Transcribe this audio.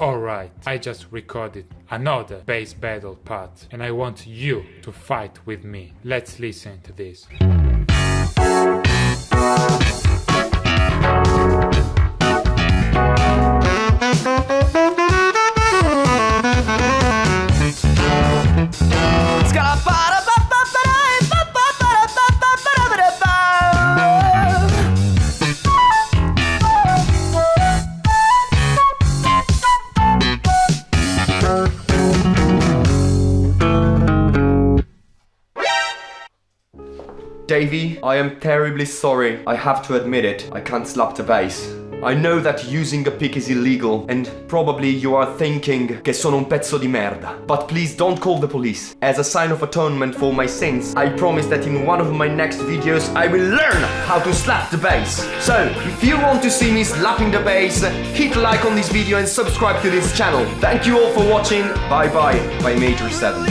Alright, I just recorded another bass battle part and I want you to fight with me. Let's listen to this. Davie, I am terribly sorry. I have to admit it, I can't slap the bass. I know that using a pick is illegal and probably you are thinking che sono un pezzo di merda. But please don't call the police. As a sign of atonement for my sins, I promise that in one of my next videos I will learn how to slap the bass. So, if you want to see me slapping the bass, hit like on this video and subscribe to this channel. Thank you all for watching. Bye bye by Major 7.